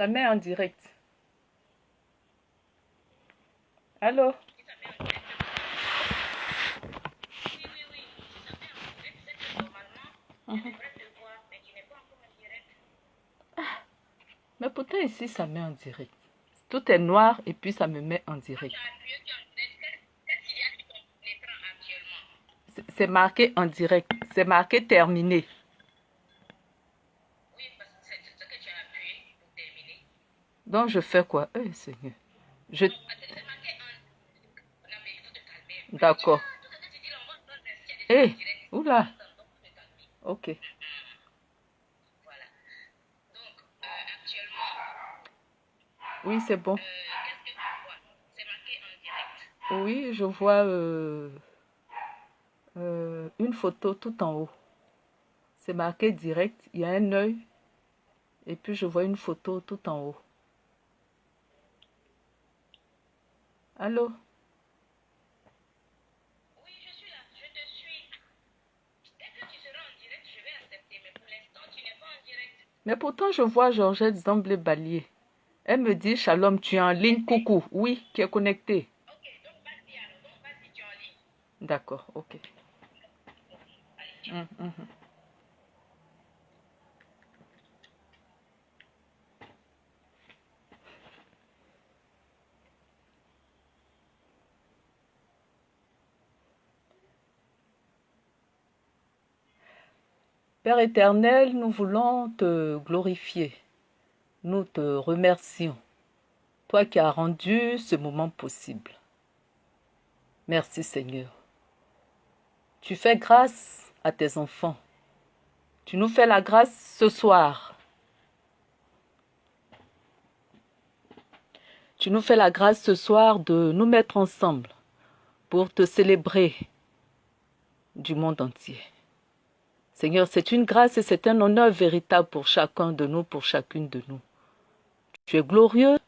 Ça met en direct. Allô? Mais pourtant ici, ça met en direct. Tout est noir et puis ça me met en direct. C'est marqué en direct. C'est marqué terminé. Donc je fais quoi? Eh Seigneur. Je... D'accord. Eh, oula. Ok. Oui, c'est bon. Oui, je vois euh, euh, une photo tout en haut. C'est marqué direct. Il y a un œil. Et puis je vois une photo tout en haut. Allô? Oui, je suis là. Je te suis. Dès que tu seras en direct, je vais accepter. Mais pour l'instant, tu n'es pas en direct. Mais pourtant, je vois Georgette Zamblé Balier. Elle me dit, Shalom, tu es en ligne, coucou. Oui, qui est connecté. Ok, donc vas-y alors, donc vas-y, tu es en ligne. D'accord, ok. Hum, hum, hum. Père éternel, nous voulons te glorifier. Nous te remercions, toi qui as rendu ce moment possible. Merci Seigneur. Tu fais grâce à tes enfants. Tu nous fais la grâce ce soir. Tu nous fais la grâce ce soir de nous mettre ensemble pour te célébrer du monde entier. Seigneur, c'est une grâce et c'est un honneur véritable pour chacun de nous, pour chacune de nous. Tu es glorieux,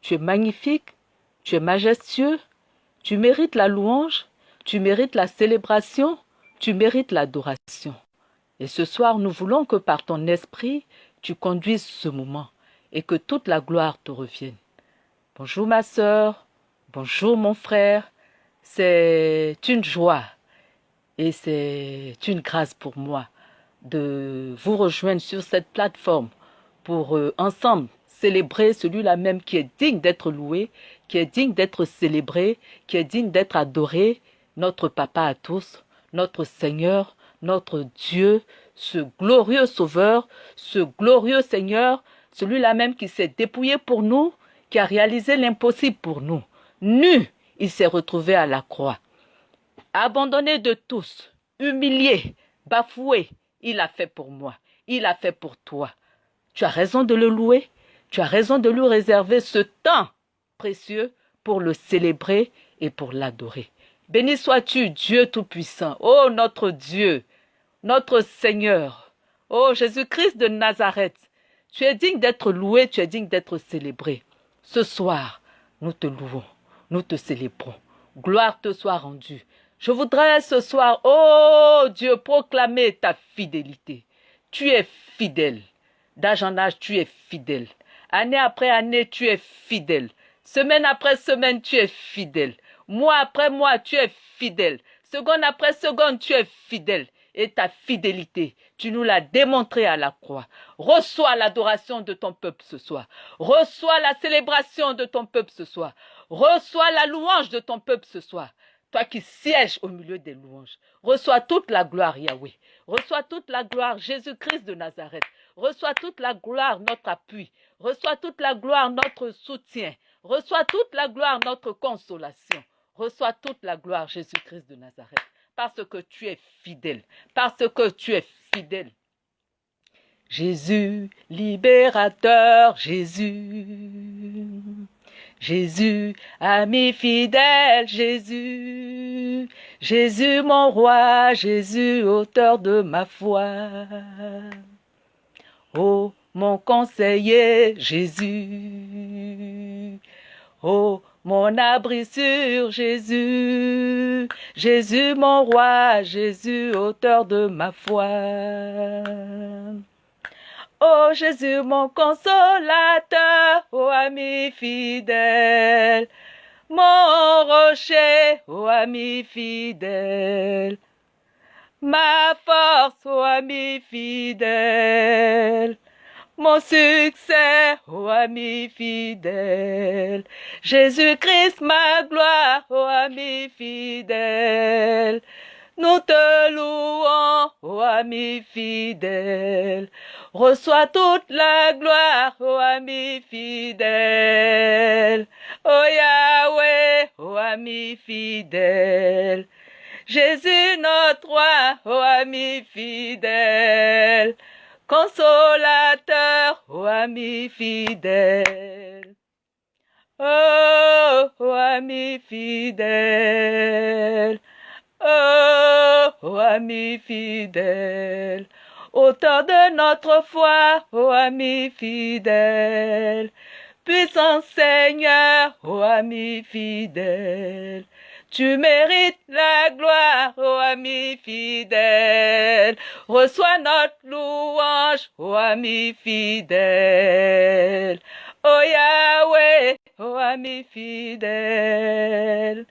tu es magnifique, tu es majestueux, tu mérites la louange, tu mérites la célébration, tu mérites l'adoration. Et ce soir, nous voulons que par ton esprit, tu conduises ce moment et que toute la gloire te revienne. Bonjour ma sœur, bonjour mon frère, c'est une joie et c'est une grâce pour moi de vous rejoindre sur cette plateforme pour euh, ensemble célébrer celui-là même qui est digne d'être loué, qui est digne d'être célébré, qui est digne d'être adoré, notre Papa à tous, notre Seigneur, notre Dieu, ce glorieux Sauveur, ce glorieux Seigneur, celui-là même qui s'est dépouillé pour nous, qui a réalisé l'impossible pour nous. Nu, il s'est retrouvé à la croix. Abandonné de tous, humilié, bafoué, il a fait pour moi, il a fait pour toi. Tu as raison de le louer, tu as raison de lui réserver ce temps précieux pour le célébrer et pour l'adorer. Béni sois-tu, Dieu Tout-Puissant, ô notre Dieu, notre Seigneur, ô Jésus-Christ de Nazareth. Tu es digne d'être loué, tu es digne d'être célébré. Ce soir, nous te louons, nous te célébrons. Gloire te soit rendue. Je voudrais ce soir, ô Dieu, proclamer ta fidélité. Tu es fidèle. D'âge en âge, tu es fidèle. Année après année, tu es fidèle. Semaine après semaine, tu es fidèle. Mois après mois, tu es fidèle. Seconde après seconde, tu es fidèle. Et ta fidélité, tu nous l'as démontré à la croix. Reçois l'adoration de ton peuple ce soir. Reçois la célébration de ton peuple ce soir. Reçois la louange de ton peuple ce soir. Toi qui sièges au milieu des louanges. Reçois toute la gloire, Yahweh. Reçois toute la gloire, Jésus-Christ de Nazareth. Reçois toute la gloire, notre appui. Reçois toute la gloire, notre soutien. Reçois toute la gloire, notre consolation. Reçois toute la gloire, Jésus-Christ de Nazareth. Parce que tu es fidèle. Parce que tu es fidèle. Jésus, libérateur, Jésus. Jésus, ami fidèle, Jésus. Jésus, mon roi, Jésus, auteur de ma foi. Oh, mon conseiller Jésus. Oh, mon abri sur Jésus. Jésus, mon roi, Jésus, auteur de ma foi. Oh Jésus, mon consolateur, ô ami fidèle, mon rocher, ô ami fidèle, ma force, ô ami fidèle, mon succès, ô ami fidèle, Jésus-Christ, ma gloire, ô ami fidèle, nous te louons, ô ami fidèle. Reçois toute la gloire, ô ami fidèle. Ô Yahweh, ô ami fidèle. Jésus notre roi, ô ami fidèle. Consolateur, ô ami fidèle. Ô ami fidèle. Oh, ami fidèle, auteur de notre foi, ô ami fidèle, puissant Seigneur, ô ami fidèle, tu mérites la gloire, ô ami fidèle. Reçois notre louange, ô ami fidèle. Ô Yahweh, ô ami fidèle.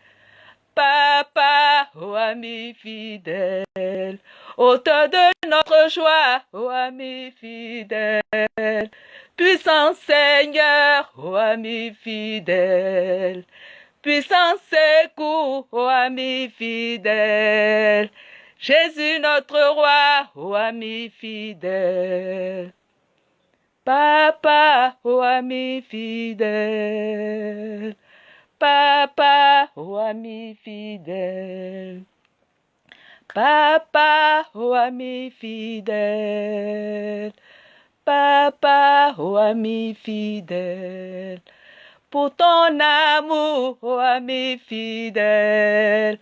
Papa, ô ami fidèle, auteur de notre joie, ô ami fidèle, puissant Seigneur, ô ami fidèle, puissant secours, ô ami fidèle, Jésus notre roi, ô ami fidèle. Papa, ô ami fidèle. Papa, ô ami fidèle. Papa, ô ami fidèle. Papa, ô ami fidèle. Pour ton amour, ô ami fidèle.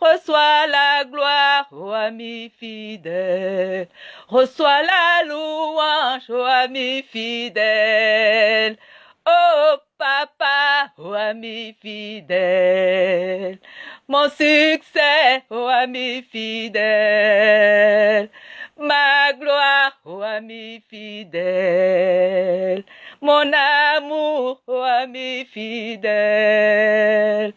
Reçois la gloire, ô ami fidèle. Reçois la louange, ô ami fidèle. Oh papa, ô ami fidèle, mon succès, ô ami fidèle, ma gloire, ô ami fidèle, mon amour, ô ami fidèle,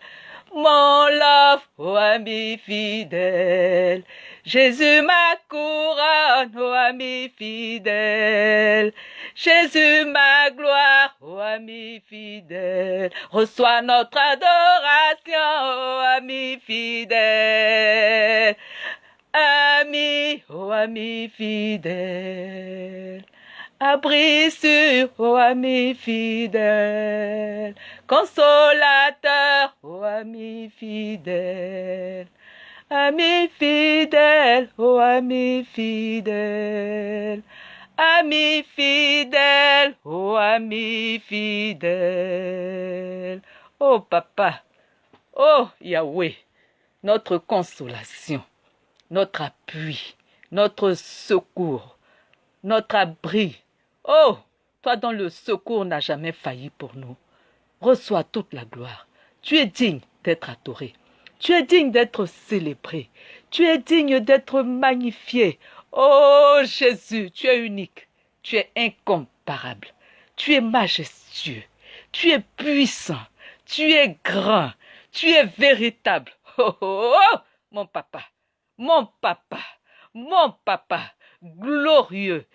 mon love, ô ami fidèle. Jésus ma couronne, ô ami fidèle. Jésus ma gloire, ô ami fidèle. Reçois notre adoration, ô ami fidèle. Ami, ô ami fidèle. Abri sur, ô ami fidèle. Consolateur, ô ami fidèle. Ami fidèle, oh ami fidèle, ami fidèle, oh ami fidèle. Oh papa, oh Yahweh, notre consolation, notre appui, notre secours, notre abri. Oh, toi dont le secours n'a jamais failli pour nous. Reçois toute la gloire. Tu es digne d'être adoré. Tu es digne d'être célébré. Tu es digne d'être magnifié. Oh Jésus, tu es unique. Tu es incomparable. Tu es majestueux. Tu es puissant. Tu es grand. Tu es véritable. Oh, oh, oh, mon papa. Mon papa. Mon papa. Glorieux.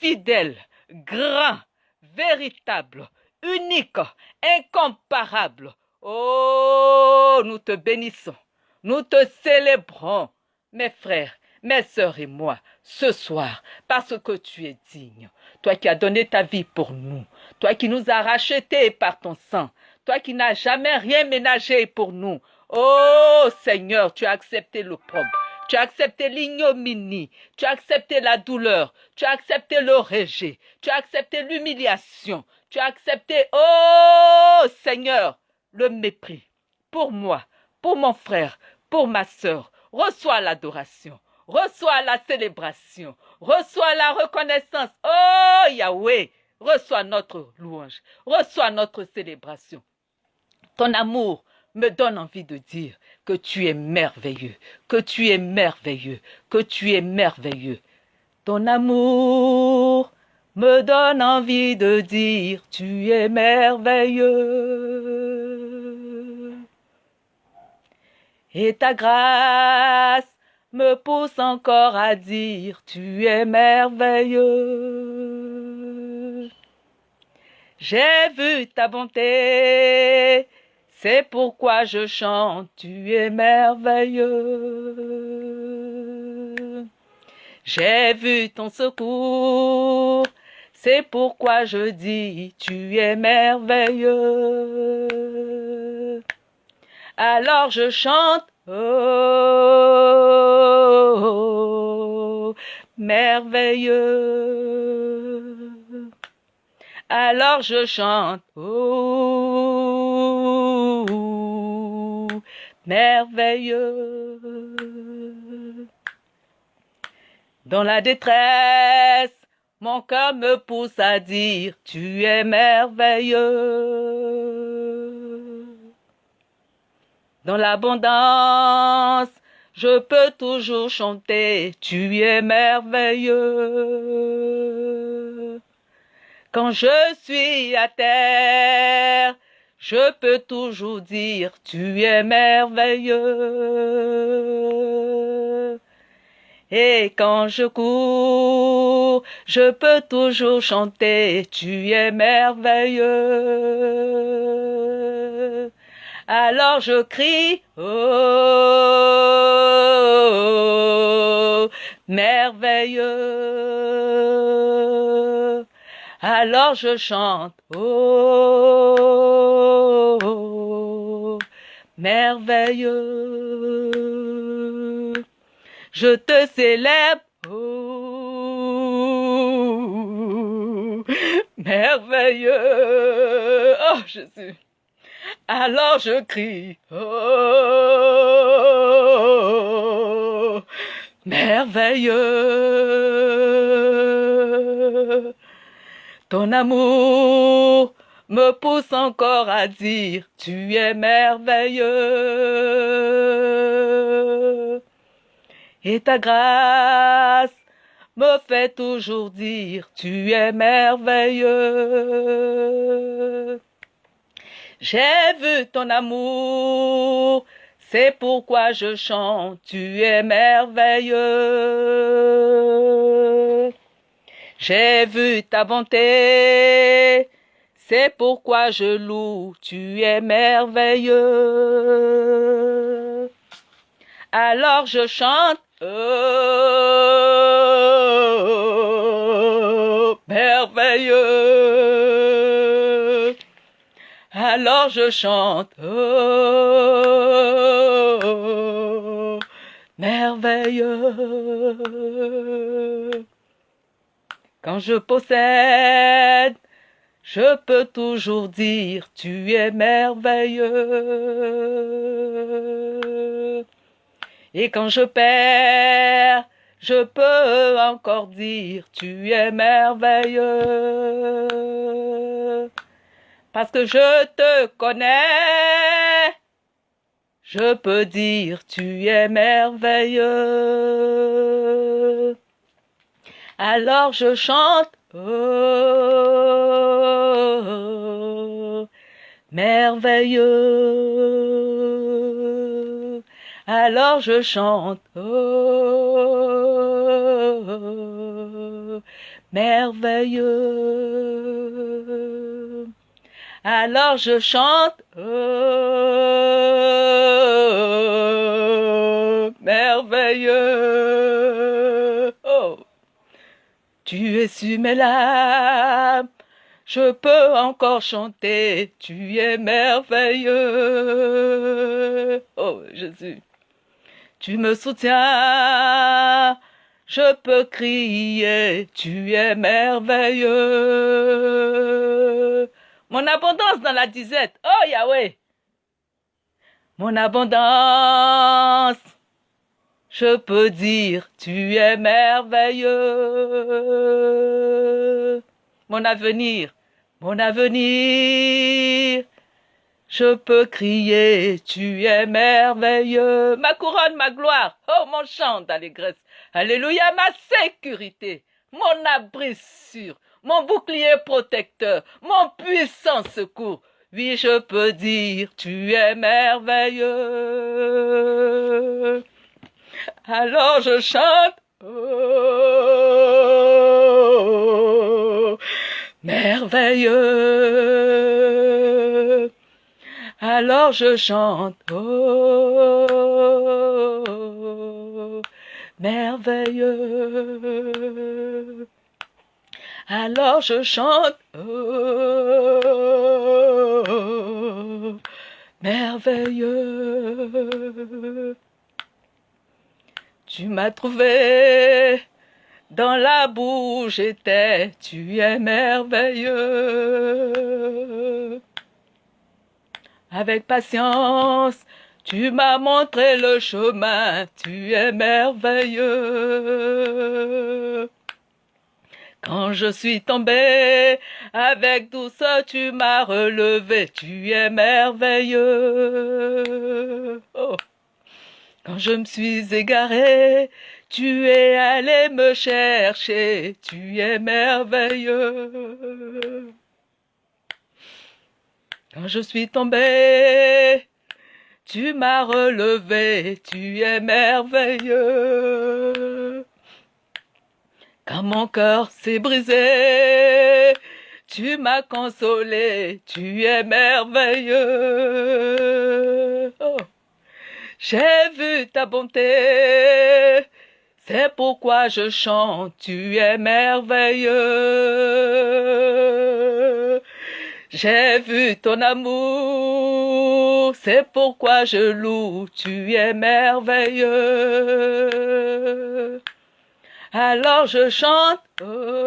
Fidèle. Grand. Véritable. Unique. Incomparable. Oh, nous te bénissons, nous te célébrons, mes frères, mes sœurs et moi, ce soir, parce que tu es digne. Toi qui as donné ta vie pour nous, toi qui nous as rachetés par ton sang, toi qui n'as jamais rien ménagé pour nous. Oh Seigneur, tu as accepté l'opprobre. Tu as accepté l'ignominie, tu as accepté la douleur, tu as accepté le rejet, tu as accepté l'humiliation, tu as accepté, oh Seigneur, le mépris. Pour moi, pour mon frère, pour ma sœur, reçois l'adoration, reçois la célébration, reçois la reconnaissance. Oh Yahweh, reçois notre louange, reçois notre célébration. Ton amour me donne envie de dire que tu es merveilleux, que tu es merveilleux, que tu es merveilleux. Ton amour me donne envie de dire tu es merveilleux. Et ta grâce me pousse encore à dire tu es merveilleux. J'ai vu ta bonté, c'est pourquoi je chante, tu es merveilleux. J'ai vu ton secours, c'est pourquoi je dis, tu es merveilleux. Alors je chante, oh, merveilleux. Alors je chante, oh, merveilleux. Dans la détresse, mon cœur me pousse à dire, tu es merveilleux. Dans l'abondance, je peux toujours chanter, tu es merveilleux. Quand je suis à terre, je peux toujours dire, tu es merveilleux. Et quand je cours, je peux toujours chanter, tu es merveilleux. Alors je crie, oh, merveilleux. Alors je chante, oh, merveilleux. Je te célèbre, oh, merveilleux. Oh Jésus. Alors je crie, oh, merveilleux. Ton amour me pousse encore à dire, tu es merveilleux. Et ta grâce me fait toujours dire, tu es merveilleux. J'ai vu ton amour, c'est pourquoi je chante, tu es merveilleux. J'ai vu ta bonté, c'est pourquoi je loue, tu es merveilleux. Alors je chante, oh, merveilleux. Alors je chante, oh, merveilleux. Quand je possède, je peux toujours dire, tu es merveilleux. Et quand je perds, je peux encore dire, tu es merveilleux. Parce que je te connais, je peux dire, tu es merveilleux. Alors je chante, oh, merveilleux. Alors je chante, oh, merveilleux. Alors je chante, oh, merveilleux. Oh. Tu es su mes larmes, je peux encore chanter, tu es merveilleux. Oh Jésus, tu me soutiens, je peux crier, tu es merveilleux. Mon abondance dans la disette, oh Yahweh. Mon abondance je peux dire, tu es merveilleux. Mon avenir, mon avenir, je peux crier, tu es merveilleux. Ma couronne, ma gloire, oh mon chant d'allégresse. Alléluia, ma sécurité, mon abri sûr, mon bouclier protecteur, mon puissant secours. Oui, je peux dire, tu es merveilleux. Alors je chante, oh, merveilleux. Alors je chante, oh, merveilleux. Alors je chante, merveilleux. Tu m'as trouvé dans la boue j'étais, tu es merveilleux. Avec patience, tu m'as montré le chemin, tu es merveilleux. Quand je suis tombé, avec douceur tu m'as relevé, tu es merveilleux. Oh. Quand je me suis égaré, tu es allé me chercher, tu es merveilleux. Quand je suis tombé, tu m'as relevé, tu es merveilleux. Mon cœur s'est brisé, tu m'as consolé, tu es merveilleux. Oh. J'ai vu ta bonté, c'est pourquoi je chante, tu es merveilleux. J'ai vu ton amour, c'est pourquoi je loue, tu es merveilleux. Alors je chante, oh,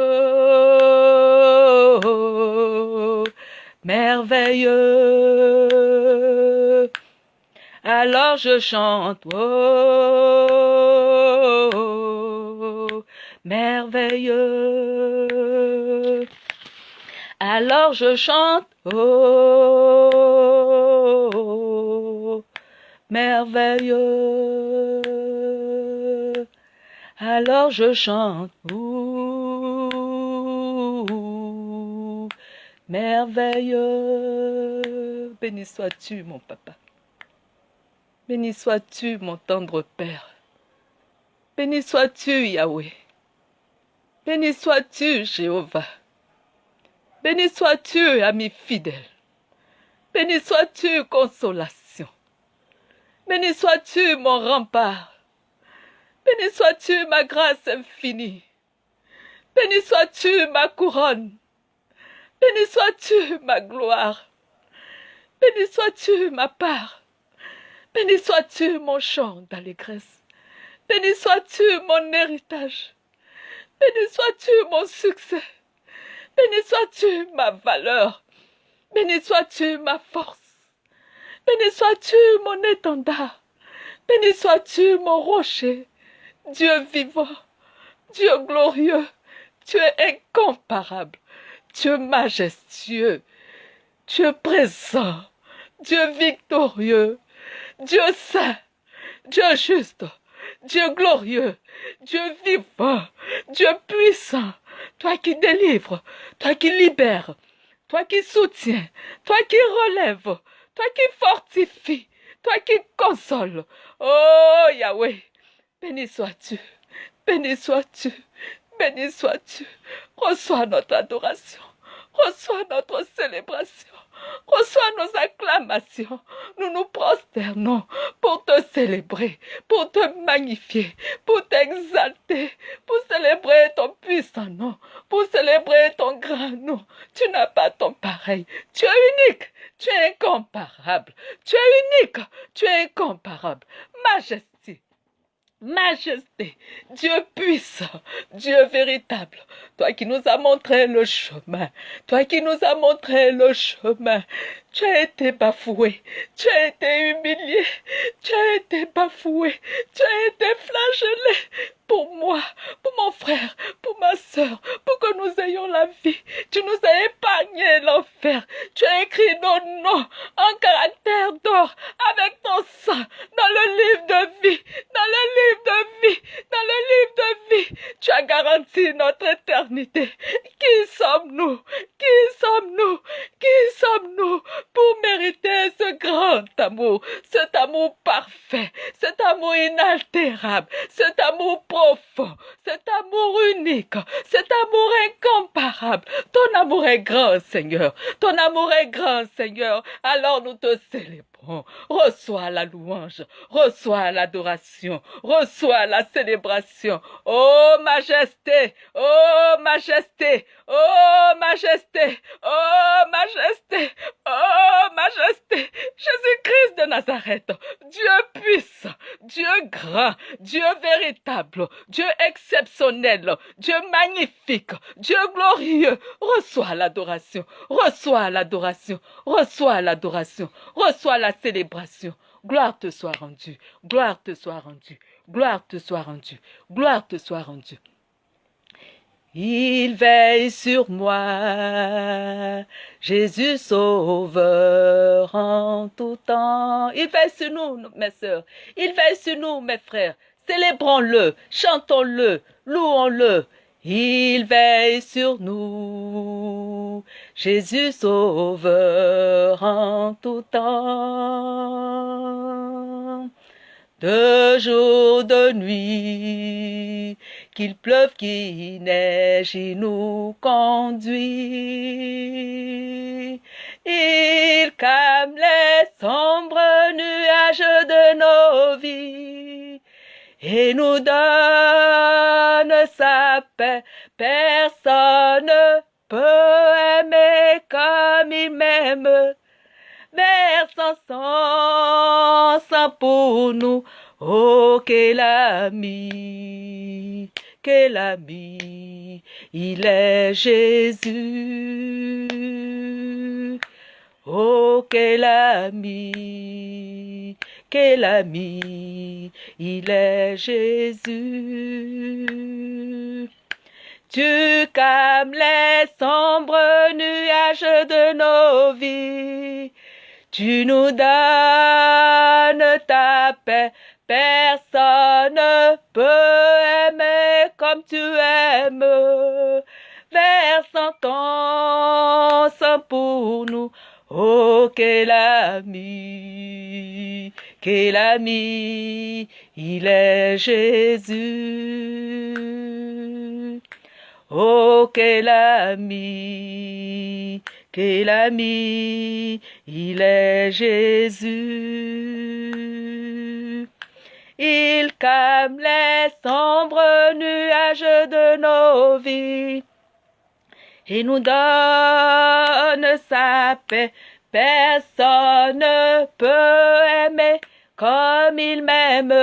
merveilleux. Alors je chante, oh, merveilleux. Alors je chante, oh, merveilleux. Alors je chante, oh, merveilleux. Béni sois-tu, mon papa. Béni sois-tu, mon tendre Père. Béni sois-tu, Yahweh. Béni sois-tu, Jéhovah. Béni sois-tu, ami fidèle. Béni sois-tu, consolation. Béni sois-tu, mon rempart. Béni sois-tu, ma grâce infinie. Béni sois-tu, ma couronne. Béni sois-tu, ma gloire. Béni sois-tu, ma part. Béni sois-tu, mon chant d'allégresse. Béni sois-tu, mon héritage. Béni sois-tu, mon succès. Béni sois-tu, ma valeur. Béni sois-tu, ma force. Béni sois-tu, mon étendard. Béni sois-tu, mon rocher. Dieu vivant, Dieu glorieux, es incomparable, Dieu majestueux, Dieu présent, Dieu victorieux, Dieu saint, Dieu juste, Dieu glorieux, Dieu vivant, Dieu puissant, toi qui délivres, toi qui libères, toi qui soutiens, toi qui relèves, toi qui fortifies, toi qui consoles. Oh Yahweh, béni sois-tu, béni sois-tu, béni sois-tu. Reçois notre adoration, reçois notre célébration. Reçois nos acclamations. Nous nous prosternons pour te célébrer, pour te magnifier, pour t'exalter, pour célébrer ton puissant nom, pour célébrer ton grand nom. Tu n'as pas ton pareil. Tu es unique. Tu es incomparable. Tu es unique. Tu es incomparable. Majesté majesté, Dieu puissant, Dieu véritable, toi qui nous as montré le chemin, toi qui nous as montré le chemin, tu as été bafoué, tu as été humilié, tu as été bafoué, tu as été flagellé pour moi, pour mon frère, pour ma soeur, pour que nous ayons la vie. Tu nous as épargné l'enfer. Tu as écrit nos noms en caractère d'or avec ton sang dans le livre de vie, dans le livre de vie, dans le livre de vie. Tu as garanti notre éternité. Qui sommes sommes-nous? Qui sommes-nous? Qui sommes-nous pour mériter ce grand amour, cet amour parfait, cet amour inaltérable, cet amour profond, cet amour unique, cet amour incomparable Ton amour est grand, Seigneur. Ton amour est grand, Seigneur. Alors nous te célébrons. Reçois la louange, reçois l'adoration, reçois la célébration. Oh majesté, oh majesté, oh majesté, oh majesté, oh majesté. Jésus-Christ de Nazareth, Dieu puissant, Dieu grand, Dieu véritable, Dieu exceptionnel, Dieu magnifique, Dieu glorieux. Reçois l'adoration, reçois l'adoration, reçois l'adoration, reçois célébration. Gloire te soit rendue, gloire te soit rendue, gloire te soit rendue, gloire te soit rendue. Il veille sur moi, Jésus sauveur en tout temps. Il veille sur nous, mes sœurs. Il veille sur nous, mes frères. Célébrons-le, chantons-le, louons-le. Il veille sur nous, Jésus sauveur en tout temps. De jour, de nuit, qu'il pleuve, qu'il neige, il nous conduit. Il calme les sombres nuages de nos vies et nous donne sa paix. Personne peut aimer comme il m'aime. Versant son sang pour nous. Oh, quel ami, quel ami, il est Jésus. Oh, quel ami, quel ami, il est Jésus? Tu calmes les sombres nuages de nos vies. Tu nous donnes ta paix. Personne peut aimer comme tu aimes. Versant ton sang pour nous. Oh, quel ami, quel ami, il est Jésus. Oh, quel ami, quel ami, il est Jésus. Il calme les sombres nuages de nos vies et nous donne sa paix. Personne ne peut aimer comme il m'aime,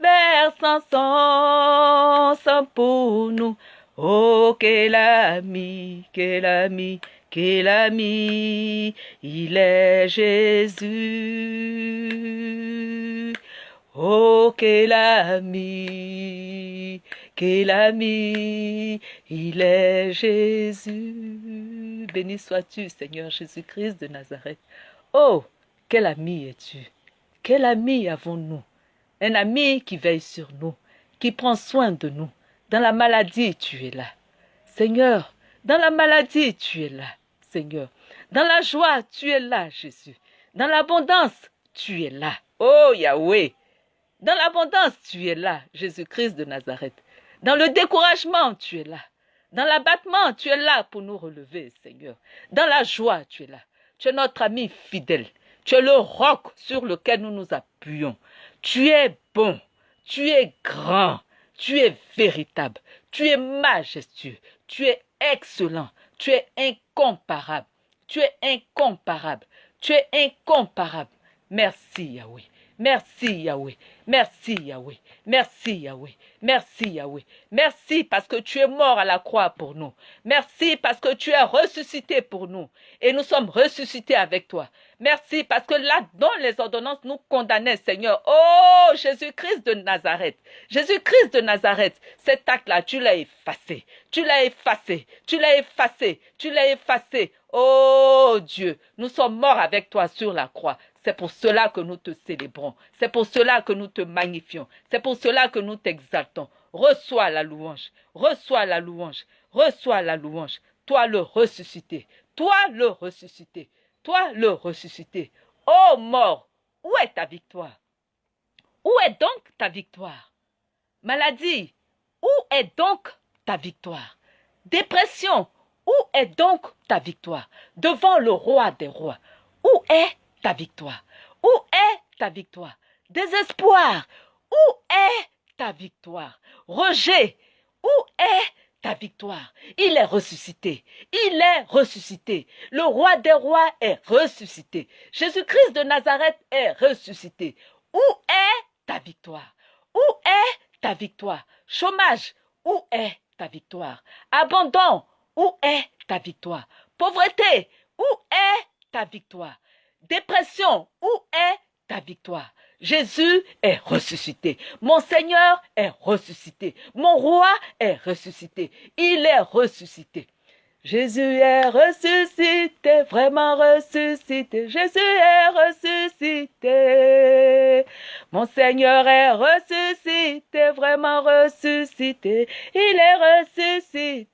versant son sang pour nous. Oh, quel ami, quel ami, quel ami, il est Jésus. Oh, quel ami, quel ami, il est Jésus. Béni sois-tu, Seigneur Jésus-Christ de Nazareth. Oh, quel ami es-tu? Quel ami avons-nous? Un ami qui veille sur nous, qui prend soin de nous. Dans la maladie, tu es là. Seigneur, dans la maladie, tu es là. Seigneur, dans la joie, tu es là, Jésus. Dans l'abondance, tu es là. Oh Yahweh, dans l'abondance, tu es là, Jésus-Christ de Nazareth. Dans le découragement, tu es là. Dans l'abattement, tu es là pour nous relever, Seigneur. Dans la joie, tu es là. Tu es notre ami fidèle. Tu es le roc sur lequel nous nous appuyons. Tu es bon. Tu es grand. Tu es véritable. Tu es majestueux. Tu es excellent. Tu es incomparable. Tu es incomparable. Tu es incomparable. Merci Yahweh. Merci Yahweh. Merci Yahweh. Merci Yahweh. Merci Yahweh. Merci parce que tu es mort à la croix pour nous. Merci parce que tu es ressuscité pour nous. Et nous sommes ressuscités avec toi. Merci parce que là, dans les ordonnances, nous condamnaient, Seigneur. Oh, Jésus-Christ de Nazareth. Jésus-Christ de Nazareth. Cet acte-là, tu l'as effacé. Tu l'as effacé. Tu l'as effacé. Tu l'as effacé. Oh Dieu, nous sommes morts avec toi sur la croix. C'est pour cela que nous te célébrons. C'est pour cela que nous te magnifions. C'est pour cela que nous t'exaltons. Reçois la louange. Reçois la louange. Reçois la louange. toi le ressuscité, toi le ressuscité, toi le ressuscité. Ô mort, où est ta victoire? Où est donc ta victoire? Maladie, où est donc ta victoire? Dépression, où est donc ta victoire? Devant le roi des rois, où est ta victoire. Où est ta victoire? Désespoir, où est ta victoire? Rejet, où est ta victoire? Il est ressuscité. Il est ressuscité. Le roi des rois est ressuscité. Jésus-Christ de Nazareth est ressuscité. Où est ta victoire? Où est ta victoire? Chômage, où est ta victoire? Abandon, où est ta victoire? Pauvreté, où est ta victoire? Dépression, où est ta victoire? Jésus est ressuscité. Mon Seigneur est ressuscité. Mon roi est ressuscité. Il est ressuscité. Jésus est ressuscité, vraiment ressuscité. Jésus est ressuscité. Mon Seigneur est ressuscité, vraiment ressuscité. Il est ressuscité.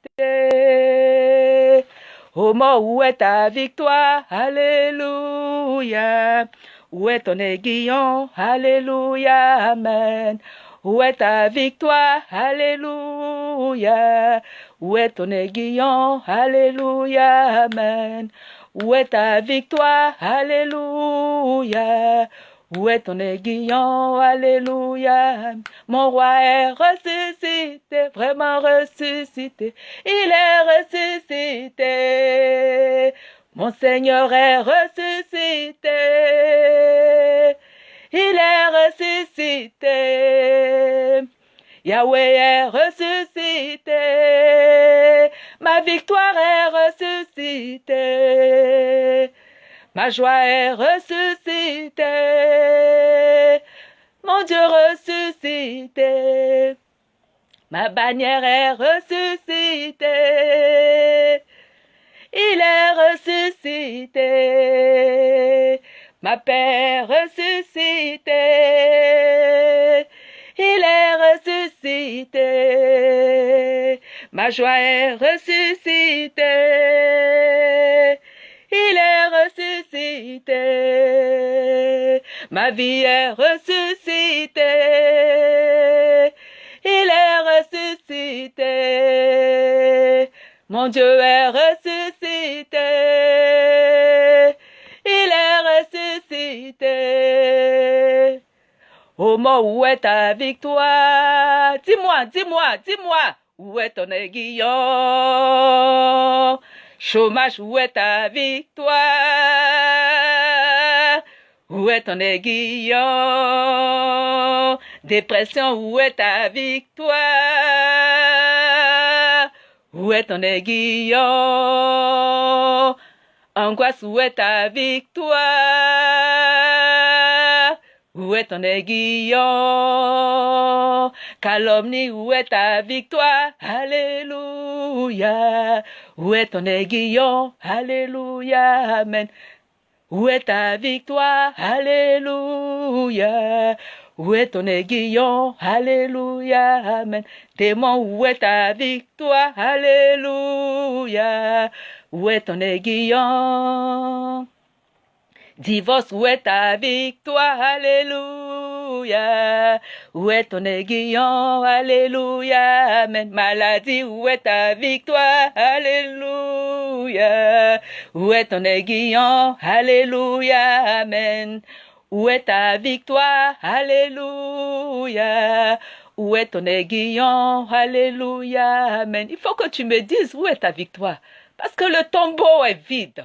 Mort, où est ta victoire? Alléluia. Où est ton aiguillon? Alléluia, Amen. Où est ta victoire? Alléluia. Où est ton aiguillon? Alléluia, Amen. Où est ta victoire? Alléluia. Où est ton aiguillon? Alléluia. Mon roi est ressuscité, vraiment ressuscité. Il est ressuscité. Mon Seigneur est ressuscité. Il est ressuscité. Yahweh est ressuscité. Ma victoire est ressuscitée. Ma joie est ressuscitée. Mon Dieu ressuscité. Ma bannière est ressuscitée. Il est ressuscité. Ma paix ressuscité. Il est ressuscité. Ma joie est ressuscitée. Ma vie est ressuscitée. Il est ressuscité. Mon Dieu est ressuscité. Il est ressuscité. Au mort, où est ta victoire Dis-moi, dis-moi, dis-moi, où est ton aiguillon? Chômage, où est ta victoire? Où est ton aiguillon Dépression, où est ta victoire? Où est ton aiguillon Angoisse, où est ta victoire? Où est ton aiguillon Calomnie, où est ta victoire? Alléluia. Où est ton aiguillon Alléluia. Amen. Où est ta victoire? Alléluia. Où est ton aiguillon? Alléluia. Amen. Démon, où est ta victoire? Alléluia. Où est ton aiguillon? Divorce, où est ta victoire? Alléluia. Où est ton aiguillon? Alléluia. Amen. Maladie, où est ta victoire? Alléluia. Où est ton aiguillon? Alléluia. Amen. Où est ta victoire? Alléluia. Où est ton aiguillon? Alléluia. Amen. Il faut que tu me dises où est ta victoire. Parce que le tombeau est vide.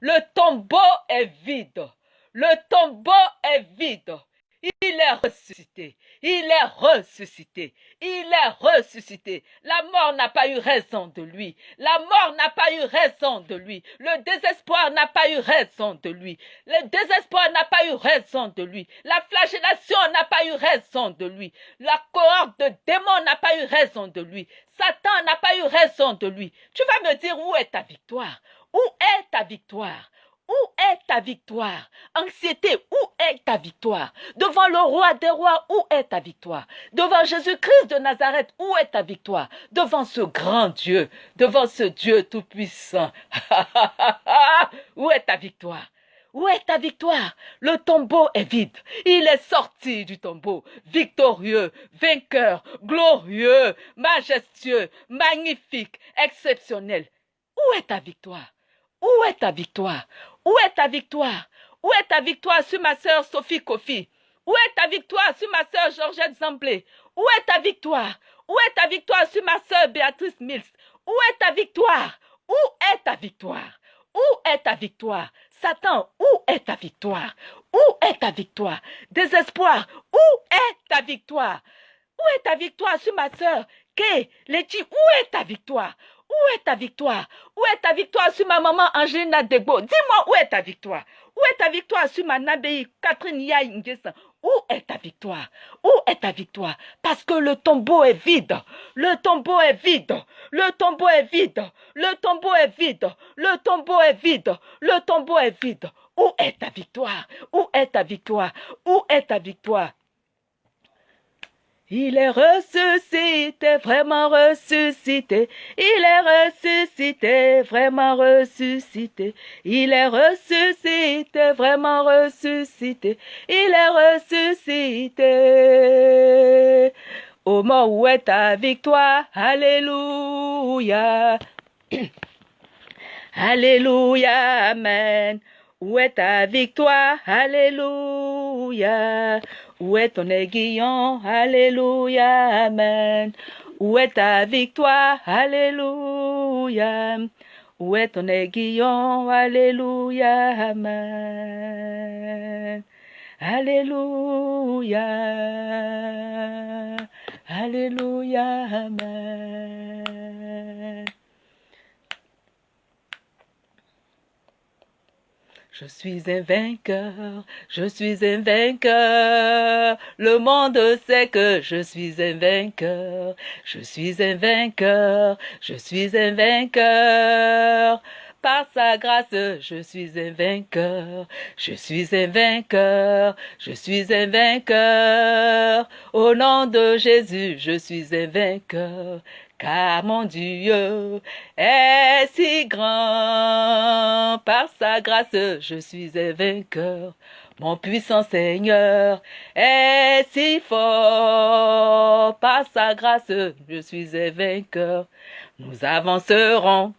Le tombeau est vide. Le tombeau est vide. Il est ressuscité. Il est ressuscité. Il est ressuscité. La mort n'a pas eu raison de lui. La mort n'a pas eu raison de lui. Le désespoir n'a pas eu raison de lui. Le désespoir n'a pas eu raison de lui. La flagellation n'a pas eu raison de lui. La cohorte de démons n'a pas eu raison de lui. Satan n'a pas eu raison de lui. Tu vas me dire où est ta victoire? Où est ta victoire? Où est ta victoire? Anxiété, où est ta victoire? Devant le roi des rois, où est ta victoire? Devant Jésus-Christ de Nazareth, où est ta victoire? Devant ce grand Dieu, devant ce Dieu tout-puissant, où est ta victoire? Où est ta victoire? Le tombeau est vide. Il est sorti du tombeau, victorieux, vainqueur, glorieux, majestueux, magnifique, exceptionnel. Où est ta victoire? Où est ta victoire Où est ta victoire Où est ta victoire sur ma sœur Sophie Kofi Où est ta victoire sur ma sœur Georgette Zamblé Où est ta victoire Où est ta victoire sur ma sœur Béatrice Mills Où est ta victoire Où est ta victoire Où est ta victoire Satan, où est ta victoire Où est ta victoire Désespoir, où est ta victoire Où est ta victoire sur ma sœur Kay, Letty, où est ta victoire où est ta victoire? Où est ta victoire sur ma maman Angelina Degbo? Dis-moi où est ta victoire? Où est ta victoire sur ma Nabéi Catherine Yaï Où est ta victoire? Où est ta victoire? Parce que le tombeau est vide. Le tombeau est vide. Le tombeau est vide. Le tombeau est vide. Le tombeau est vide. Le tombeau est vide. Où est ta victoire? Où est ta victoire? Où est ta victoire? Il est ressuscité, vraiment ressuscité. Il est ressuscité, vraiment ressuscité. Il est ressuscité, vraiment ressuscité. Il est ressuscité. Au mort, où est ta victoire? Alléluia. Alléluia, Amen. Où est ta victoire? Alléluia. Où est ton aiguillon? Alléluia, Amen. Où est ta victoire? Alléluia. Où est ton aiguillon? Alléluia, Amen. Alléluia. Alléluia, Amen. Je suis un vainqueur, je suis un vainqueur. Le monde sait que je suis un vainqueur. Je suis un vainqueur, je suis un vainqueur. Par sa grâce, je suis un vainqueur. Je suis un vainqueur, je suis un vainqueur. Au nom de Jésus, je suis un vainqueur car mon Dieu est si grand? Par sa grâce, je suis un vainqueur. Mon puissant Seigneur est si fort. Par sa grâce, je suis un vainqueur. Nous avancerons.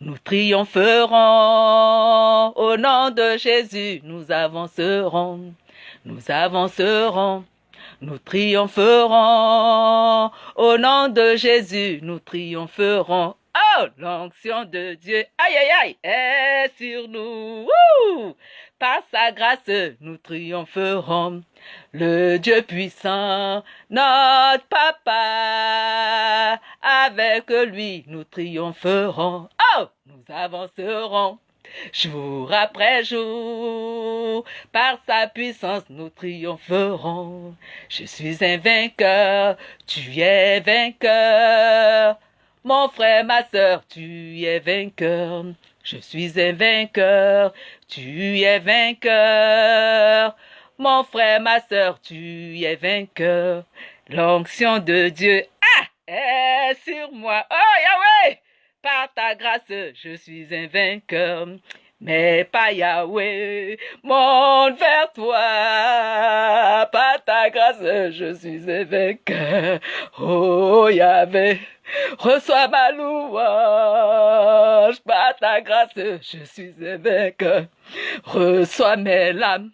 Nous triompherons au nom de Jésus, nous avancerons, nous avancerons, nous triompherons. Au nom de Jésus, nous triompherons. Oh, l'onction de Dieu, aïe aïe aïe, est sur nous. Par sa grâce, nous triompherons. Le Dieu puissant, notre papa, avec lui, nous triompherons. Oh, nous avancerons jour après jour. Par sa puissance, nous triompherons. Je suis un vainqueur, tu es vainqueur. Mon frère, ma sœur, tu es vainqueur. Je suis un vainqueur, tu es vainqueur. Mon frère, ma sœur, tu es vainqueur. L'onction de Dieu est sur moi. Oh Yahweh! Par ta grâce, je suis un vainqueur. Mais pas Yahweh, monte vers toi. Par ta grâce, je suis un vainqueur. Oh Yahweh, reçois ma louange. Par ta grâce, je suis un vainqueur. Reçois mes lames,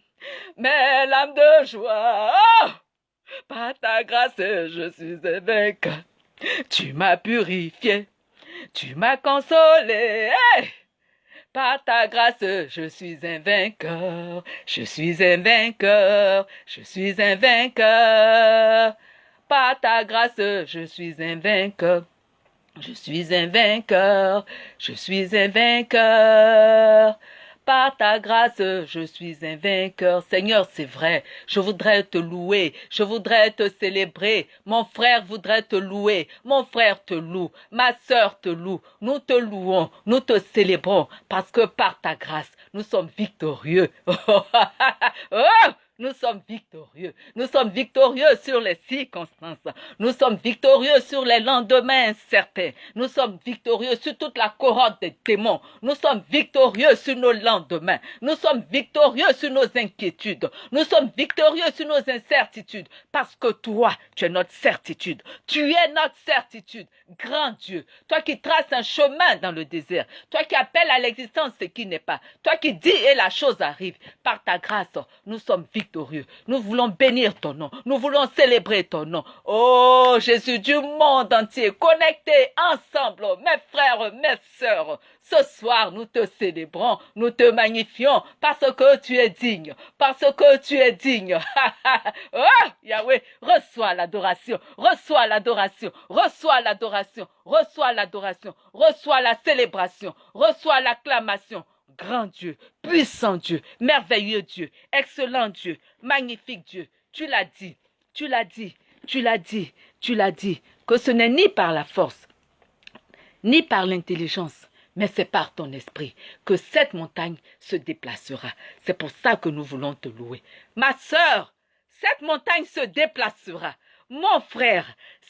mes lames de joie. Oh, par ta grâce, je suis un vainqueur. Tu m'as purifié tu m'as consolé. Par ta grâce, je suis un vainqueur. Je suis un vainqueur. Je suis un vainqueur. Par ta grâce, je suis un vainqueur. Je suis un vainqueur. Je suis un vainqueur. Par ta grâce, je suis un vainqueur. Seigneur, c'est vrai. Je voudrais te louer. Je voudrais te célébrer. Mon frère voudrait te louer. Mon frère te loue. Ma sœur te loue. Nous te louons. Nous te célébrons parce que par ta grâce, nous sommes victorieux. oh nous sommes victorieux. Nous sommes victorieux sur les circonstances. Nous sommes victorieux sur les lendemains incertains. Nous sommes victorieux sur toute la corotte des démons. Nous sommes victorieux sur nos lendemains. Nous sommes victorieux sur nos inquiétudes. Nous sommes victorieux sur nos incertitudes. Parce que toi, tu es notre certitude. Tu es notre certitude. Grand Dieu. Toi qui traces un chemin dans le désert. Toi qui appelles à l'existence ce qui n'est pas. Toi qui dis et la chose arrive. Par ta grâce, nous sommes victorieux nous voulons bénir ton nom. Nous voulons célébrer ton nom. Oh Jésus du monde entier, connectés ensemble, mes frères, mes sœurs. Ce soir, nous te célébrons, nous te magnifions parce que tu es digne, parce que tu es digne. oh, Yahweh, reçois l'adoration, reçois l'adoration, reçois l'adoration, reçois l'adoration, reçois la célébration, reçois l'acclamation, grand Dieu, puissant Dieu, merveilleux Dieu, excellent Dieu, magnifique Dieu. Tu l'as dit, tu l'as dit, tu l'as dit, tu l'as dit, que ce n'est ni par la force, ni par l'intelligence, mais c'est par ton esprit que cette montagne se déplacera. C'est pour ça que nous voulons te louer. Ma sœur, cette montagne se déplacera. Mon frère,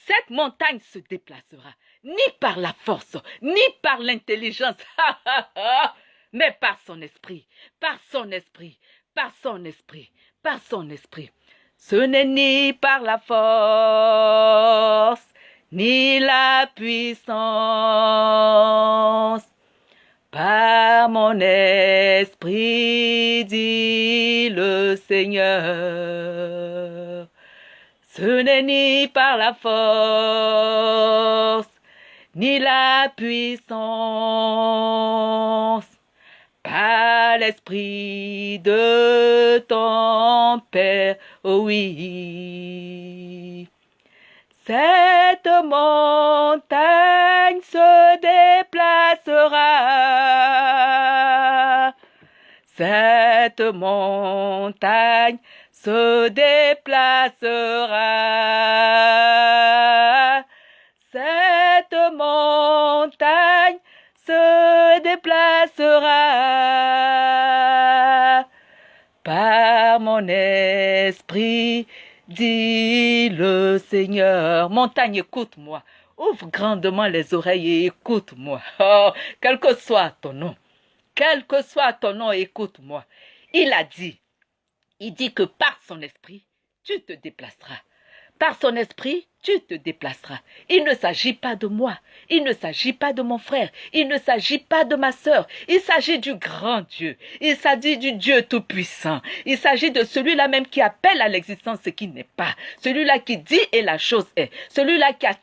cette montagne se déplacera. Ni par la force, ni par l'intelligence. mais par son esprit, par son esprit, par son esprit, par son esprit. Ce n'est ni par la force, ni la puissance, par mon esprit, dit le Seigneur. Ce n'est ni par la force, ni la puissance, par l'esprit de ton Père, oh oui. Cette montagne se déplacera. Cette montagne se déplacera. Cette montagne se déplacera par mon esprit, dit le Seigneur. Montagne, écoute-moi. Ouvre grandement les oreilles et écoute-moi. Oh, quel que soit ton nom, quel que soit ton nom, écoute-moi. Il a dit, il dit que par son esprit, tu te déplaceras. Par son esprit, tu te déplaceras. Il ne s'agit pas de moi, il ne s'agit pas de mon frère, il ne s'agit pas de ma sœur, il s'agit du grand Dieu, il s'agit du Dieu Tout-Puissant, il s'agit de celui-là même qui appelle à l'existence ce qui n'est pas, celui-là qui dit et la chose est, celui-là qui a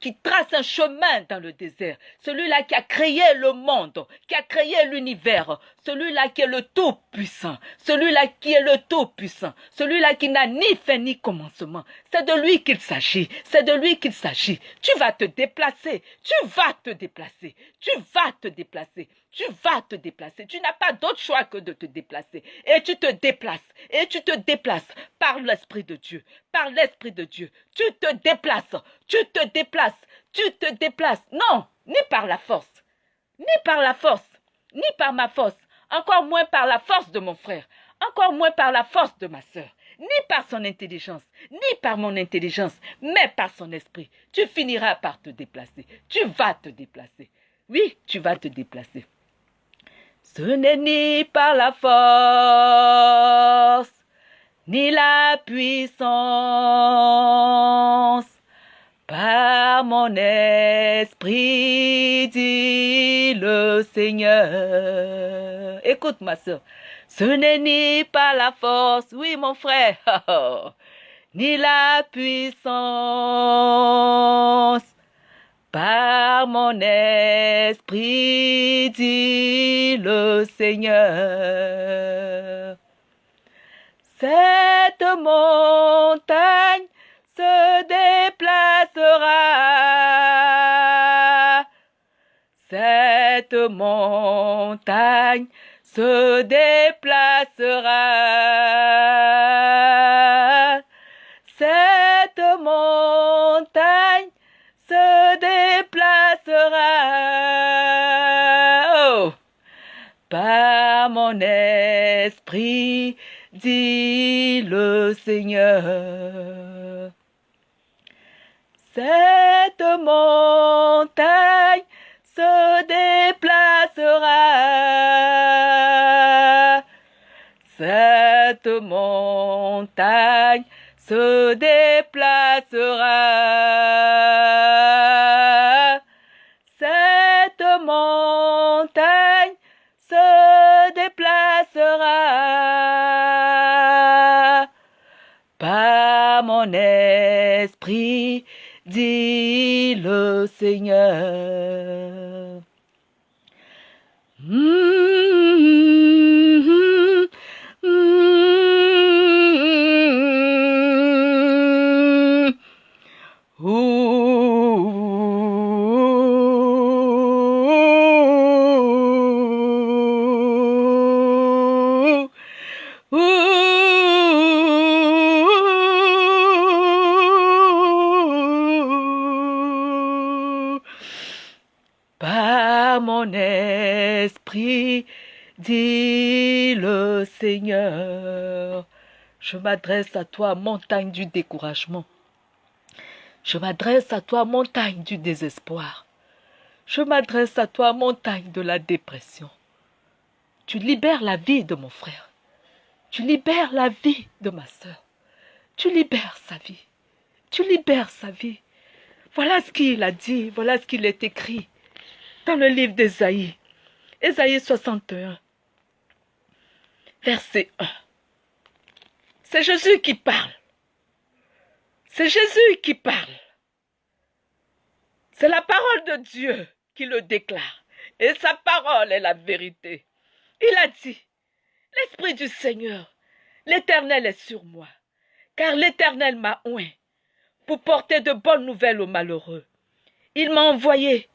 qui, trace un chemin dans le désert, celui-là qui a créé le monde, qui a créé l'univers, celui-là qui est le Tout-Puissant, celui-là qui est le Tout-Puissant, celui-là qui n'a ni fin ni commencement. C'est de lui qu'il s'agit, c'est de lui qu'il s'agit. Tu vas te déplacer, tu vas te déplacer, tu vas te déplacer, tu vas te déplacer. Tu n'as pas d'autre choix que de te déplacer. Et tu te déplaces, et tu te déplaces par l'Esprit de Dieu, par l'Esprit de Dieu. Tu te déplaces, tu te déplaces, tu te déplaces. Non, ni par la force, ni par la force, ni par ma force, encore moins par la force de mon frère, encore moins par la force de ma sœur, ni par son intelligence, ni par mon intelligence, mais par son esprit. Tu finiras par te déplacer. Tu vas te déplacer. Oui, tu vas te déplacer. Ce n'est ni par la force, ni la puissance, par mon esprit, dit le Seigneur. Écoute ma soeur, ce n'est ni par la force, oui mon frère, ni la puissance, par mon esprit, dit le Seigneur. Cette montagne se déplacera. Cette montagne se déplacera. Cette montagne se déplacera. Oh, par mon esprit, dit le Seigneur. Cette montagne se déplacera. Cette montagne se déplacera. Dit le Seigneur. Je m'adresse à toi, montagne du découragement. Je m'adresse à toi, montagne du désespoir. Je m'adresse à toi, montagne de la dépression. Tu libères la vie de mon frère. Tu libères la vie de ma sœur. Tu libères sa vie. Tu libères sa vie. Voilà ce qu'il a dit, voilà ce qu'il est écrit dans le livre d'Ésaïe. Ésaïe 61, verset 1. C'est Jésus qui parle. C'est Jésus qui parle. C'est la parole de Dieu qui le déclare. Et sa parole est la vérité. Il a dit, l'Esprit du Seigneur, l'Éternel est sur moi, car l'Éternel m'a oint pour porter de bonnes nouvelles aux malheureux. Il m'a envoyé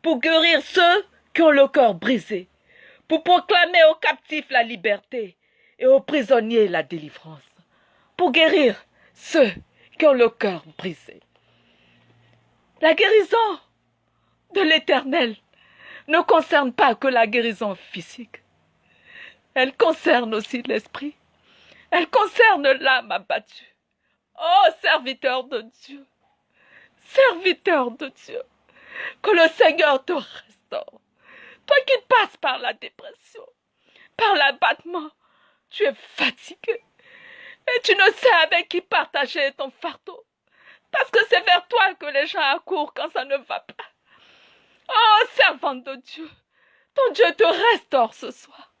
pour guérir ceux qui ont le cœur brisé, pour proclamer aux captifs la liberté et aux prisonniers la délivrance, pour guérir ceux qui ont le cœur brisé. La guérison de l'Éternel ne concerne pas que la guérison physique. Elle concerne aussi l'esprit. Elle concerne l'âme abattue. Oh, serviteur de Dieu, serviteur de Dieu, que le Seigneur te restaure. Toi qui passes par la dépression, par l'abattement, tu es fatigué et tu ne sais avec qui partager ton fardeau. Parce que c'est vers toi que les gens accourent quand ça ne va pas. Oh, servante de Dieu, ton Dieu te restaure ce soir.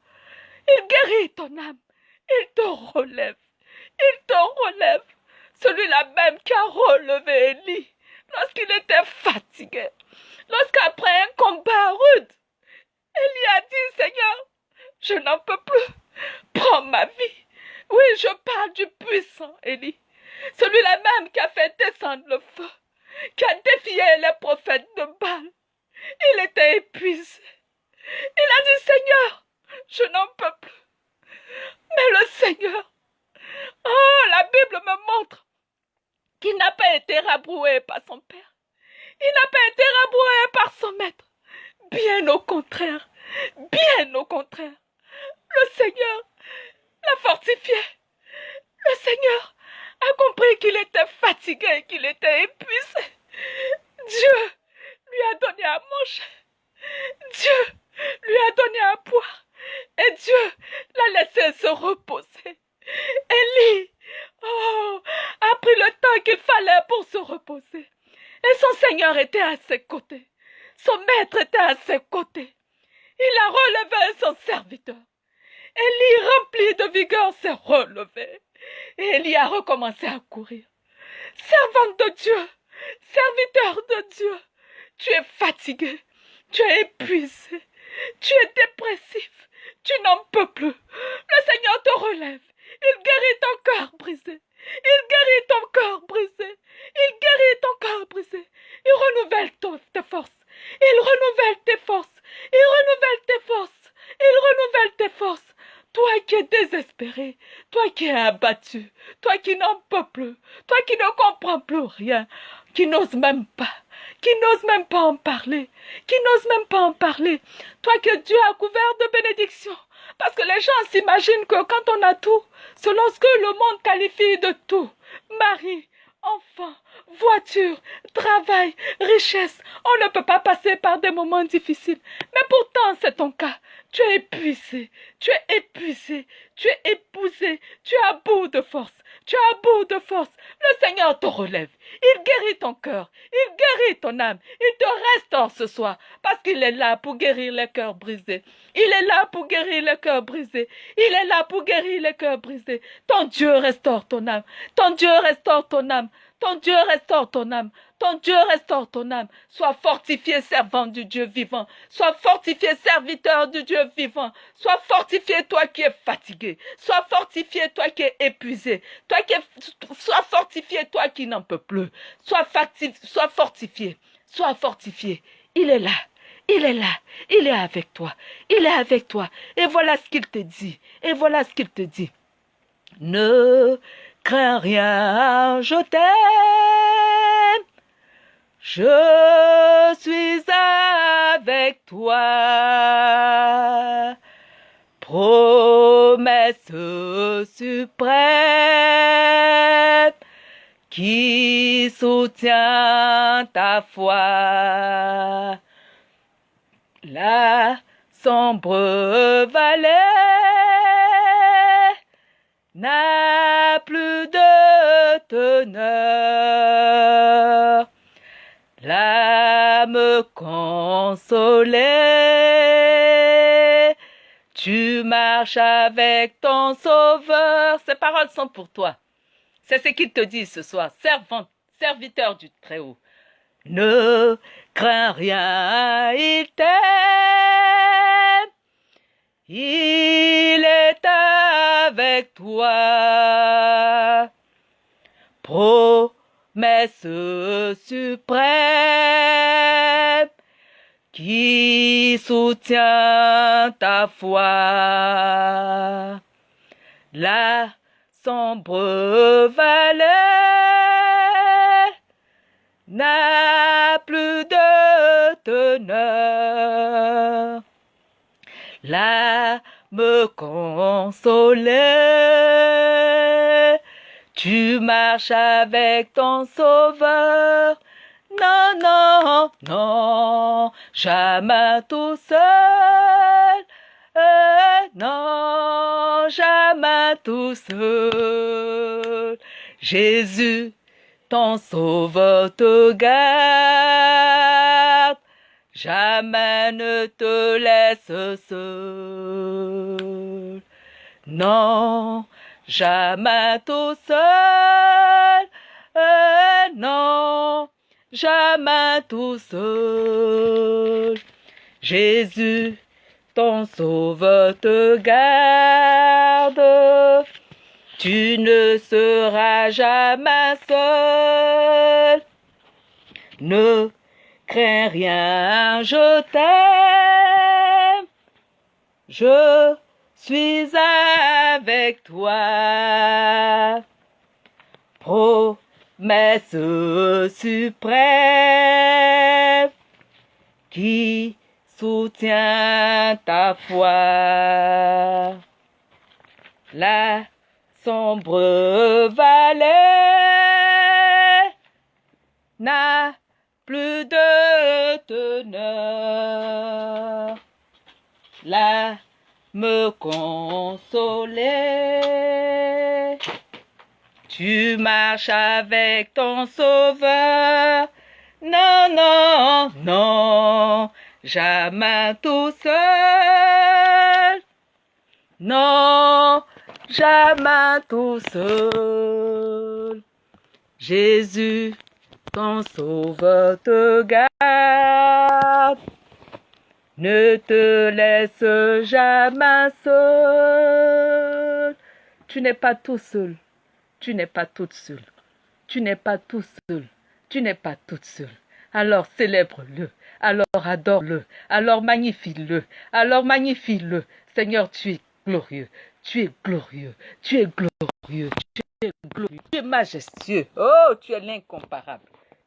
Il guérit ton âme. Il te relève. Il te relève. Celui-là même qui a relevé Élie lorsqu'il était fatigué. Lorsqu'après un combat rude, Élie a dit, Seigneur, je n'en peux plus. Prends ma vie. Oui, je parle du puissant Élie. Celui-là même qui a fait descendre le feu, qui a défié les prophètes de Baal. Il était épuisé. Il a dit, Seigneur, je n'en peux plus. Mais le Seigneur, oh, la Bible me montre qu'il n'a pas été rabroué par son Père. Il n'a pas été rabroué par son maître. Bien au contraire, bien au contraire. Le Seigneur l'a fortifié. Le Seigneur a compris qu'il était fatigué, qu'il était épuisé. Dieu lui a donné à manger. Dieu lui a donné à boire. Et Dieu l'a laissé se reposer. Élie, oh, a pris le temps qu'il fallait pour se reposer. Et son Seigneur était à ses côtés. Son maître était à ses côtés. Il a relevé son serviteur. Élie, rempli de vigueur, s'est relevé. Et Élie a recommencé à courir. Servante de Dieu, serviteur de Dieu, tu es fatigué, tu es épuisé, tu es dépressif, tu n'en peux plus. Le Seigneur te relève. Il guérit ton cœur brisé. Il guérit ton cœur brisé. Il guérit ton cœur brisé. Il renouvelle ton- tes forces. Il renouvelle tes forces. Il renouvelle tes forces. Il renouvelle tes forces toi qui es désespéré, toi qui es abattu, toi qui n'en peux plus, toi qui ne comprends plus rien, qui n'ose même pas, qui n'ose même pas en parler, qui n'ose même pas en parler, toi que Dieu a couvert de bénédictions, parce que les gens s'imaginent que quand on a tout, selon ce que le monde qualifie de tout, mari, enfant, voiture, travail, richesse, on ne peut pas passer par des moments difficiles. Mais pourtant, c'est ton cas. Tu es épuisé, tu es épuisé, tu es épousé, tu à bout de force, tu à bout de force. Le Seigneur te relève, il guérit ton cœur, il guérit ton âme, il te restaure ce soir, parce qu'il est là pour guérir les cœurs brisés. Il est là pour guérir les cœurs brisés. Il est là pour guérir les cœurs brisés. Ton Dieu restaure ton âme. Ton Dieu restaure ton âme. Ton Dieu restaure ton âme. Ton Dieu restaure ton âme. Sois fortifié, servant du Dieu vivant. Sois fortifié, serviteur du Dieu vivant. Sois fortifié, toi qui es fatigué. Sois fortifié, toi qui es épuisé. Toi qui Sois fortifié, toi qui n'en peux plus. Sois, Sois fortifié. Sois fortifié. Il est là. Il est là, il est avec toi, il est avec toi. Et voilà ce qu'il te dit, et voilà ce qu'il te dit. Ne crains rien, je t'aime. Je suis avec toi. Promesse suprême qui soutient ta foi. La sombre vallée n'a plus de teneur. L'âme consolée, tu marches avec ton sauveur. Ces paroles sont pour toi. C'est ce qu'il te dit ce soir, servant, serviteur du Très-Haut. Ne crains rien, il t'aime. Il est avec toi. Promesse suprême qui soutient ta foi. La sombre vallée n'a plus de teneur. L'âme consolée, tu marches avec ton sauveur. Non, non, non, jamais tout seul. non, jamais tout seul. Jésus ton sauveur te garde, jamais ne te laisse seul. Non, jamais tout seul, non, jamais tout seul. Jésus, ton sauveur te garde tu ne seras jamais seul. Ne rien, je t'aime. Je suis avec toi. Promesse suprême qui soutient ta foi. La sombre vallée plus de teneur. Là me consoler. Tu marches avec ton sauveur. Non, non, non, jamais tout seul. Non, jamais tout seul. Jésus, ton sauveur garde. Ne te laisse jamais seul. Tu n'es pas tout seul. Tu n'es pas toute seule. Tu n'es pas tout seul. Tu n'es pas toute seule. Alors célèbre-le. Alors adore-le. Alors magnifie-le. Alors magnifie-le. Seigneur, tu es glorieux. Tu es glorieux, tu es glorieux, tu es glorieux, tu es majestueux. Oh, tu es l'incomparable.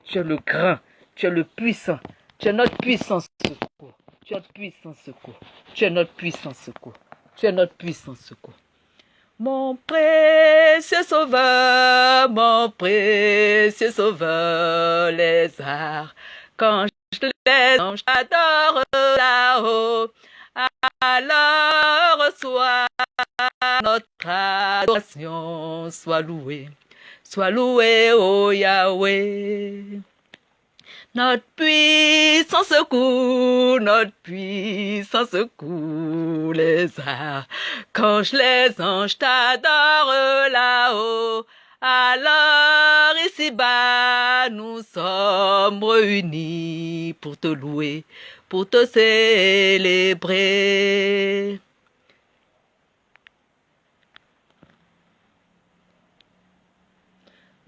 Tu es le grand, tu es le puissant, tu es notre puissance secours. Tu es notre puissant secours. Tu es notre puissant secours. Tu es notre puissant secours. Mon précieux sauveur, mon précieux sauveur, les arts, quand je les j'adore là-haut, alors soit notre adoration, soit louée, soit louée, ô Yahweh. Notre puissant secours, notre puissant secours, les arts. Quand je les anges t'adore là-haut, alors ici-bas, nous sommes réunis pour te louer, pour te célébrer.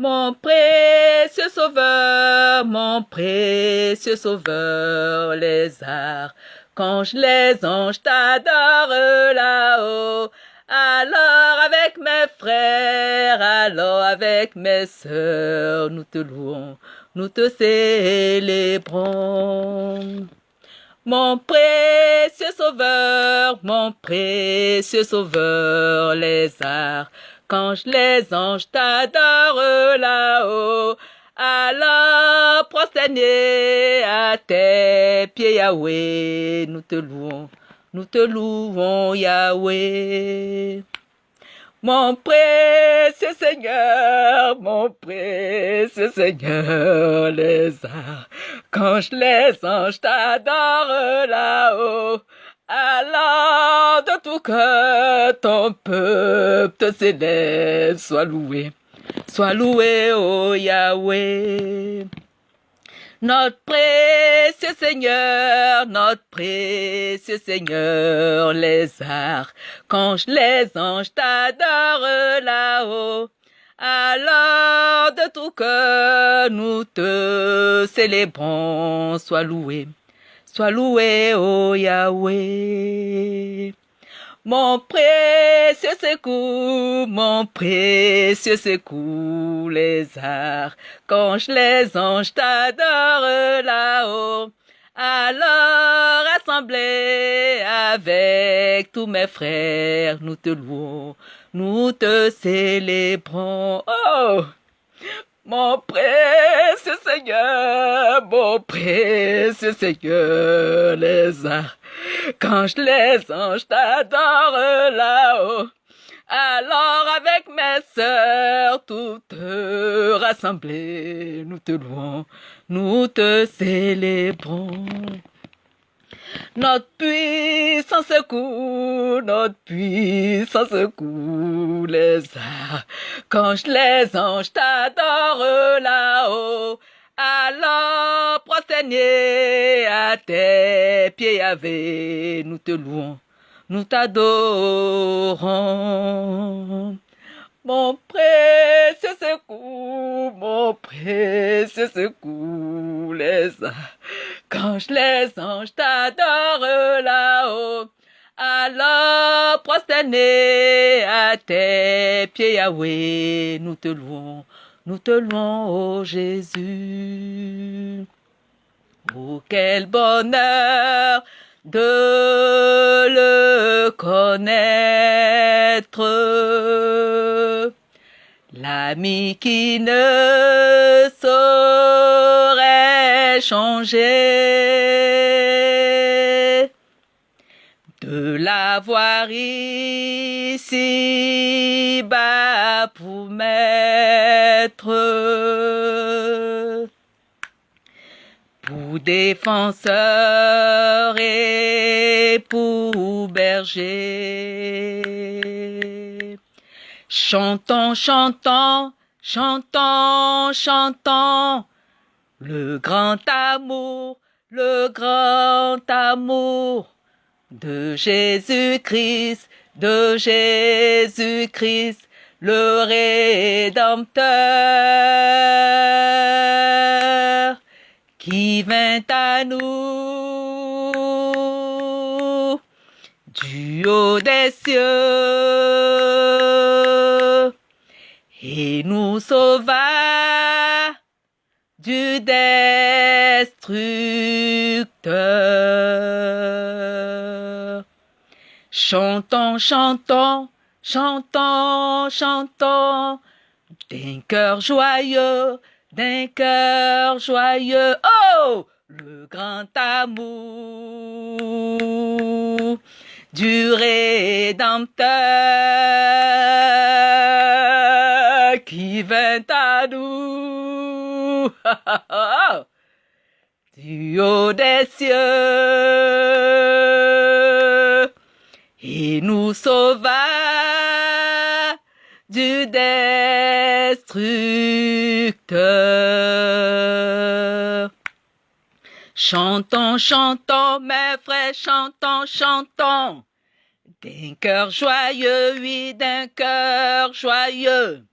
Mon précieux sauveur, mon précieux sauveur, les arts, quand je les anges t'adore là-haut, alors avec mes frères, alors avec mes sœurs, nous te louons, nous te célébrons. Mon précieux sauveur, mon précieux sauveur, les arts, quand les anges t'adorent là-haut, alors prosternés à tes pieds, Yahweh, nous te louons, nous te louons, Yahweh. Mon précieux Seigneur, mon précieux Seigneur, les arts, quand les anges t'adorent là-haut, alors de tout cœur, ton peuple te célèbre, sois loué, sois loué, ô Yahweh. Notre précieux Seigneur, notre précieux Seigneur, les arts, quand les anges t'adorent là-haut, alors de tout cœur nous te célébrons, sois loué, Sois loué, ô Yahweh. Mon précieux secours, mon précieux secours, les arts, quand les anges t'adorent là-haut, alors assemblés avec tous mes frères, nous te louons, nous te célébrons. Oh! Mon précieux Seigneur, mon précieux Seigneur, les arts, quand je les anges t'adore là-haut, alors avec mes sœurs toutes rassemblées, nous te louons, nous te célébrons. Notre puissance secours, notre puissance secours les. Quand les anges t'adorent là-haut, alors prosternés à tes pieds, Yahvé, nous te louons, nous t'adorons. Mon précieux secours, mon précieux secours, les quand les anges t'adorent là-haut, alors prosternés à tes pieds, Yahweh, nous te louons, nous te louons, ô Jésus. Oh, quel bonheur de le connaître. L'ami qui ne saurait changer. De l'avoir ici bas pour maître pour défenseur et pour berger. Chantons, chantons, chantons, chantons, le grand amour, le grand amour de Jésus-Christ, de Jésus-Christ, le Rédempteur qui vint à nous du haut des cieux. Et nous sauva du destructeur. Chantons, chantons, chantons, chantons, d'un cœur joyeux, d'un cœur joyeux. Oh! Le grand amour du Rédempteur qui vint à nous du haut des cieux et nous sauva du destructeur. Chantons, chantons, mes frères, chantons, chantons. D'un cœur joyeux, oui, d'un cœur joyeux.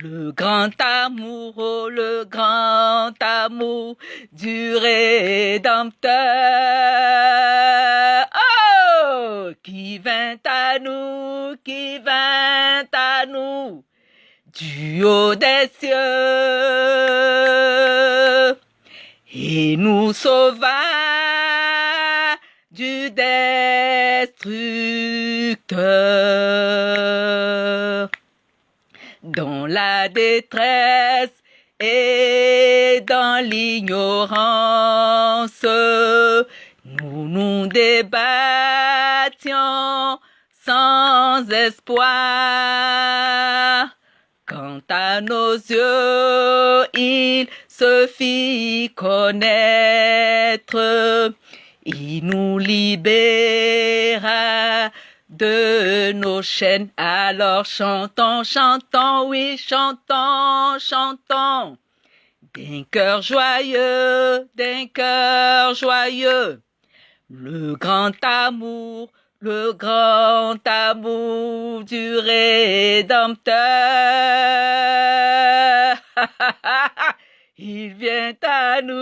Le grand amour, oh, le grand amour du Rédempteur. Oh, qui vint à nous, qui vint à nous, du haut des cieux, et nous sauva du destructeur. Dans la détresse et dans l'ignorance, nous nous débattions sans espoir. Quant à nos yeux, il se fit connaître, il nous libéra nos chaînes. Alors chantons, chantons, oui, chantons, chantons. D'un cœur joyeux, d'un cœur joyeux. Le grand amour, le grand amour du Rédempteur. Il vient à nous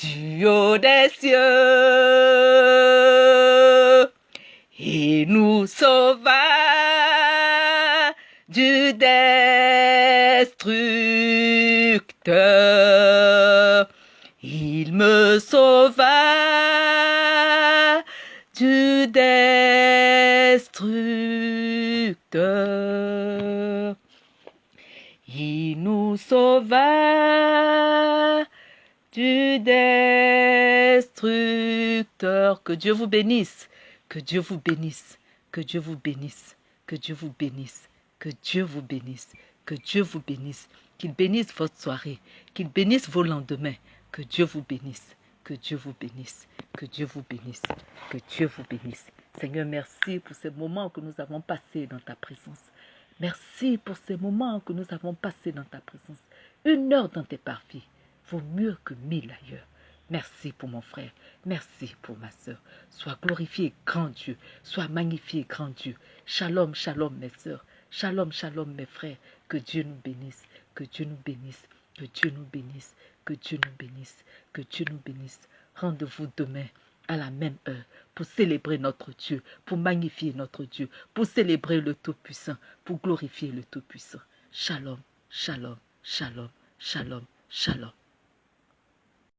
du haut des cieux et nous sauva du destructeur. Il me sauva du destructeur. Il nous sauva destructeur. Que Dieu vous bénisse, que Dieu vous bénisse, que Dieu vous bénisse, que Dieu vous bénisse, que Dieu vous bénisse, que Dieu vous bénisse, qu'il bénisse votre soirée, qu'il bénisse vos lendemains, que Dieu vous bénisse, que Dieu vous bénisse, que Dieu vous bénisse, que Dieu vous bénisse. Seigneur, merci pour ces moments que nous avons passés dans ta présence. Merci pour ces moments que nous avons passés dans ta présence. Une heure dans tes parvis vaut mieux que mille ailleurs. Merci pour mon frère. Merci pour ma soeur. Sois glorifié, grand Dieu. Sois magnifié, grand Dieu. Shalom, shalom, mes soeurs. Shalom, shalom, mes frères. Que Dieu nous bénisse. Que Dieu nous bénisse. Que Dieu nous bénisse. Que Dieu nous bénisse. Que Dieu nous bénisse. Rendez-vous demain à la même heure pour célébrer notre Dieu, pour magnifier notre Dieu, pour célébrer le Tout-Puissant, pour glorifier le Tout-Puissant. Shalom, shalom, shalom, shalom, shalom.